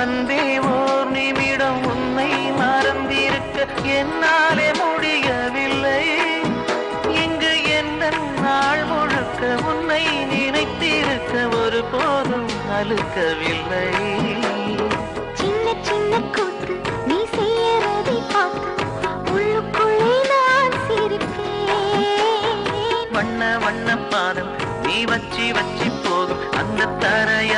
அன்பே ஓர் நிமிடம் உன்னை மறந்திருக்க என்னாலே முடியவில்லை. இங்கு என்ன நாள் முழுக்க உன்னை நினைத்திருக்க ஒரு போதும் அழுக்கவில்லை. சின்ன சின்ன கூத்து நீ செய்யறதை பார்த்து உள்ளுக்குள்ளே நான் சிரிப்பேன். வண்ண வண்ண பாதம் நீ வச்சி வச்சி போதும். அந்த தரையாய்